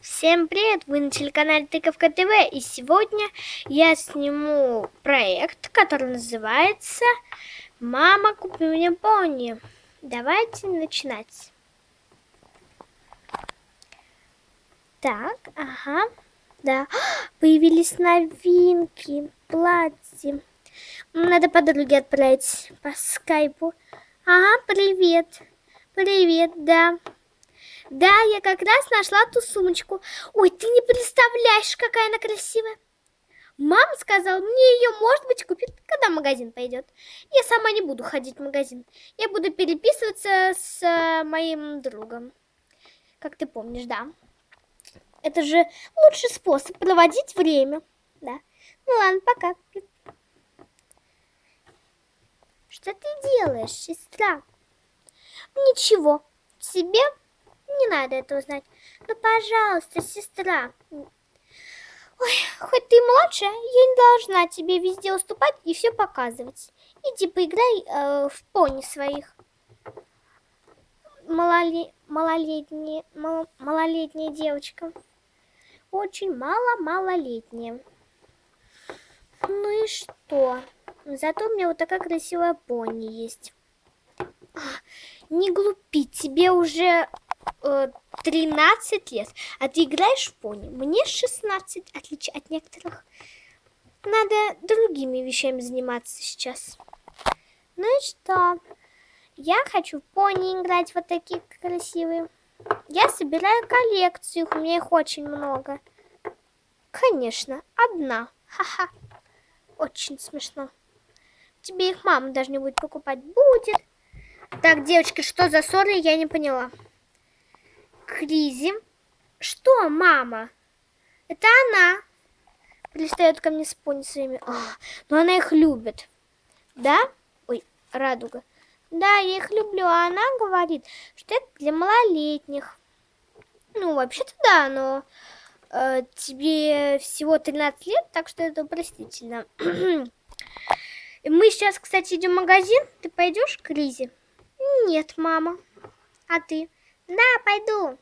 Всем привет! Вы на телеканале Тыковка ТВ и сегодня я сниму проект, который называется «Мама, купи мне пони». Давайте начинать. Так, ага, да, появились новинки, платье. Надо подруге отправить по скайпу. Ага, привет, привет, да. Да, я как раз нашла ту сумочку. Ой, ты не представляешь, какая она красивая. Мама сказала, мне ее, может быть, купит, когда магазин пойдет. Я сама не буду ходить в магазин. Я буду переписываться с э, моим другом. Как ты помнишь, да. Это же лучший способ проводить время. Да. Ну ладно, пока. Что ты делаешь, сестра? Ничего. Тебе не надо этого знать. Ну, пожалуйста, сестра. Ой, хоть ты младшая, я не должна тебе везде уступать и все показывать. Иди поиграй э, в пони своих. Малоле... Малолетняя... Мал... Малолетняя девочка. Очень мало-малолетняя. Ну и что? Зато у меня вот такая красивая пони есть. А, не глупи, тебе уже 13 лет, а ты играешь в пони. Мне 16, отличие от некоторых. Надо другими вещами заниматься сейчас. Ну и что? Я хочу в пони играть, вот такие красивые. Я собираю коллекцию, у меня их очень много. Конечно, одна. Ха-ха. Очень смешно. Тебе их мама даже не будет покупать. Будет. Так, девочки, что за ссоры, я не поняла. Кризи. Что, мама? Это она. Пристает ко мне с пони своими. А, но она их любит. Да? Ой, радуга. Да, я их люблю, а она говорит, что это для малолетних. Ну, вообще-то да, но э, тебе всего 13 лет, так что это простительно. Мы сейчас, кстати, идем в магазин. Ты пойдешь к Лизе? Нет, мама. А ты? Да, пойду.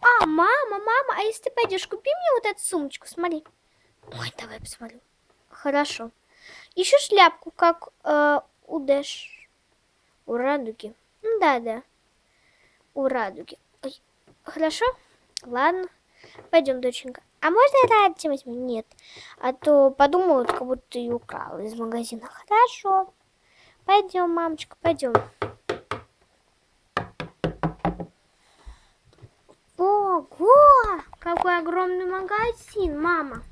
А, мама, мама, а если ты пойдешь, купи мне вот эту сумочку, смотри. Ой, давай посмотрю. Хорошо. Еще шляпку, как э, у Дэш. У Радуги. Ну да, да. У Радуги. Ой, хорошо? Ладно. Пойдем, доченька. А можно я Радти возьму? Нет. А то подумают, как будто ты ее украла из магазина. Хорошо. Пойдем, мамочка, пойдем. Ого! Какой огромный магазин, мама.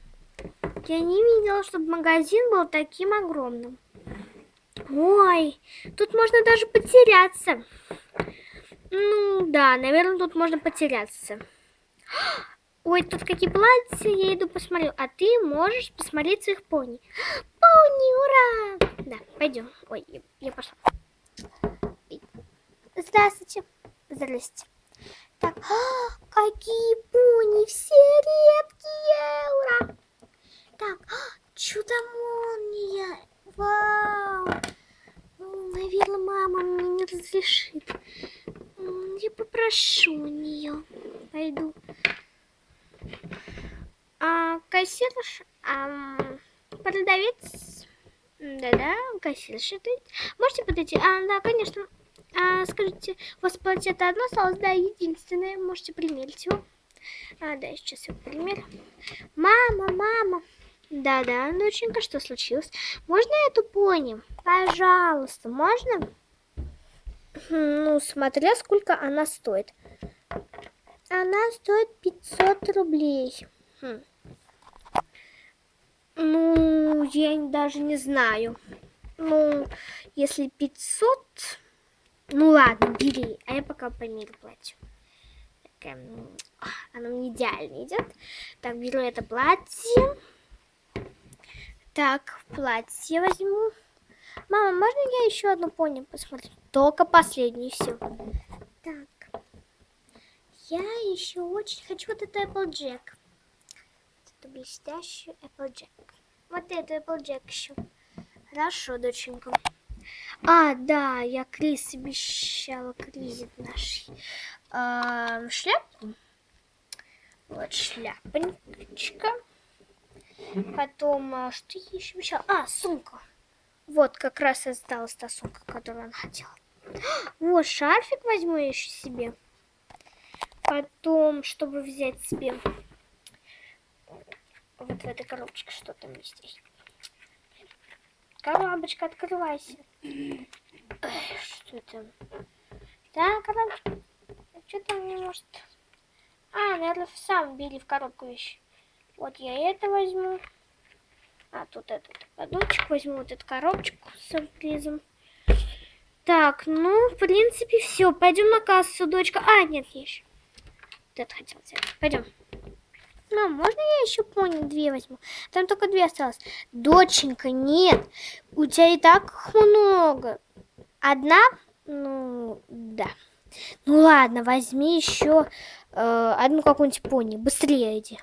Я не видела, чтобы магазин был таким огромным. Ой, тут можно даже потеряться. Ну, да, наверное, тут можно потеряться. Ой, тут какие платья, я иду посмотрю. А ты можешь посмотреть своих пони. Пони, ура! Да, пойдем. Ой, я, пошла. Здравствуйте. Здрасте. Так, а, какие пони, все редкие, ура! Так, а, чудо-молния, вау! Ну, наверное, мама мне не разрешит. Я попрошу у нее. Пойду. А, кассирш, а, продавец, да-да, кассирша, можете подойти? А, да, конечно. А, скажите, у вас платье это одно осталось? Да, единственное. Можете примерить его. А, да, сейчас я примерю. Мама, мама. Да-да, доченька, что случилось? Можно эту пони? Пожалуйста, можно? Ну, смотря сколько она стоит. Она стоит 500 рублей. Хм. Ну, я даже не знаю. Ну, если 500 ну ладно, бери. А я пока померю платье. Так, оно мне идеально идет. Так, беру это платье. Так, платье возьму. Мама, можно я еще одну пони посмотрю? Только последнюю все. Так. Я еще очень хочу вот эту Applejack. Эту блестящую Applejack. Вот эту Applejack еще. Хорошо, доченька. А, да, я Крис обещала Крис нашей. А, шляпку? Вот шляпочка. Потом, а, что еще еще? А, сумка. Вот как раз осталась та сумка, которую он хотел. Вот шарфик возьму еще себе. Потом, чтобы взять себе вот в этой коробочке что там есть. Коробочка, открывайся. Что там? Да, коробочка. Что там не может? А, наверное, сам били в коробку вещи. Вот я это возьму. А, тут этот подочек возьму, вот эту коробочку с сюрпризом. Так, ну, в принципе, все. Пойдем на кассу, дочка. А, нет, еще. Вот это хотел взять. Пойдем. Мам, можно я еще пони две возьму? Там только две осталось. Доченька, нет. У тебя и так много. Одна? Ну, да. Ну ладно, возьми еще э, одну какую-нибудь пони. Быстрее иди.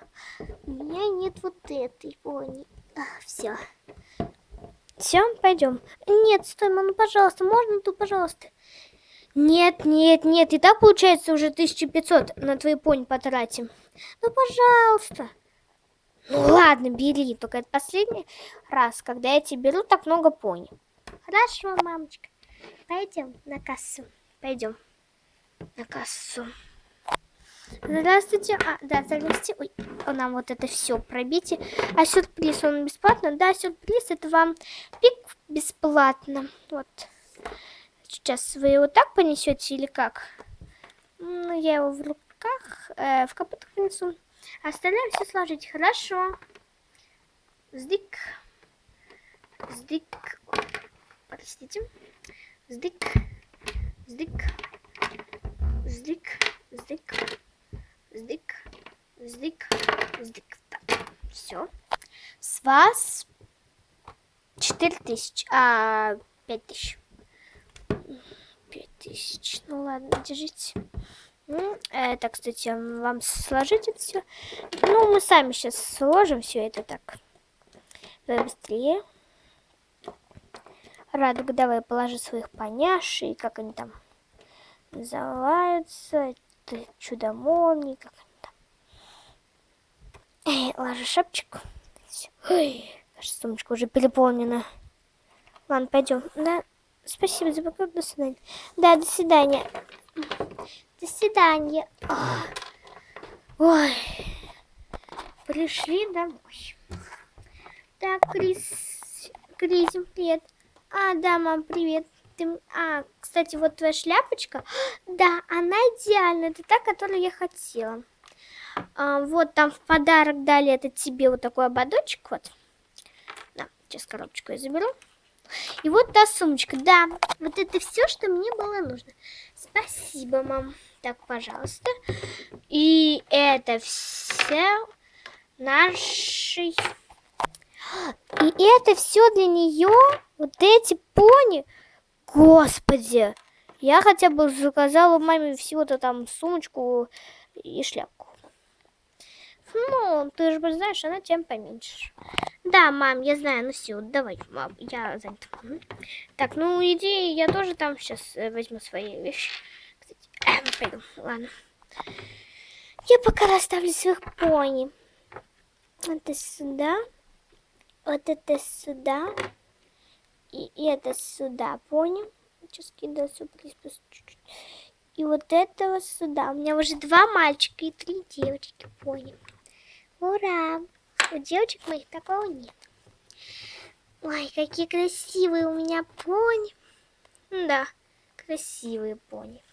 У меня нет вот этой пони. А, все. Все, пойдем. Нет, стой, мам, ну, пожалуйста, можно тут, пожалуйста? Нет, нет, нет, и так получается уже 1500 на твои пони потратим. Ну, пожалуйста. Ну ладно, бери, только это последний раз, когда я тебе беру так много пони. Хорошо, мамочка. Пойдем на кассу. Пойдем на кассу. Здравствуйте. А, да, здравствуйте. Ой, нам вот это все пробите. А сюрприз, он бесплатно? Да, сюрприз, это вам пик бесплатно. Вот. Сейчас вы его так понесете или как? Ну, я его в руках, э, в капотах понесу. Остальное все сложить. Хорошо. Сдик. Сдик. Простите. Сдик. Сдик. Сдик. Сдик. Сдик. Сдик. Сдик. Так, все. С вас 4000, а 5000. 5000. Ну ладно, держите. Это, кстати, вам сложить это все. Ну, мы сами сейчас сложим все это так. Быстрее. Радуга, давай положи своих поняшей, как они там называются. Это чудо-молнии, как они там. Эй, ложи шапочку. Ой, наша сумочка уже переполнена. Ладно, пойдем. Да, спасибо за покупку. До свидания. Да, до свидания. До свидания. Ой. Пришли домой. Так, Крис. Крис, привет. А, да, мам, привет. Ты... А, кстати, вот твоя шляпочка. Да, она идеальная. Это та, которую я хотела. А, вот там в подарок дали это тебе вот такой ободочек. Вот. Да, сейчас коробочку я заберу. И вот та сумочка. Да, вот это все, что мне было нужно. Спасибо, мам. Так, пожалуйста. И это все нашей и это все для нее, вот эти пони. Господи, я хотя бы заказала маме всего-то там сумочку и шляпку. Ну, ты же знаешь, она тем поменьше. Да, мам, я знаю, ну все, давай, мам, я занята. Так, ну иди, я тоже там сейчас э, возьму свои вещи. Кстати, э, пойду, ладно. Я пока расставлю своих пони. Это сюда. Вот это сюда. И это сюда, понял? Сейчас кидаю сюрприз чуть-чуть. И вот этого сюда. У меня уже два мальчика и три девочки, понял? Ура! У девочек моих такого нет. Ой, какие красивые у меня пони. Да, красивые пони.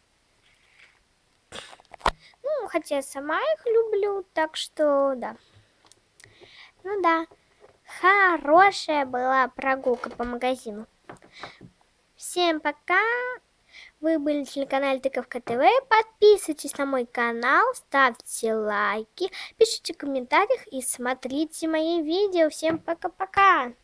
Ну, хотя я сама их люблю, так что да. Ну да. Хорошая была прогулка по магазину. Всем пока! Вы были на телеканале Тыковка ТВ. Подписывайтесь на мой канал, ставьте лайки, пишите в комментариях и смотрите мои видео. Всем пока-пока!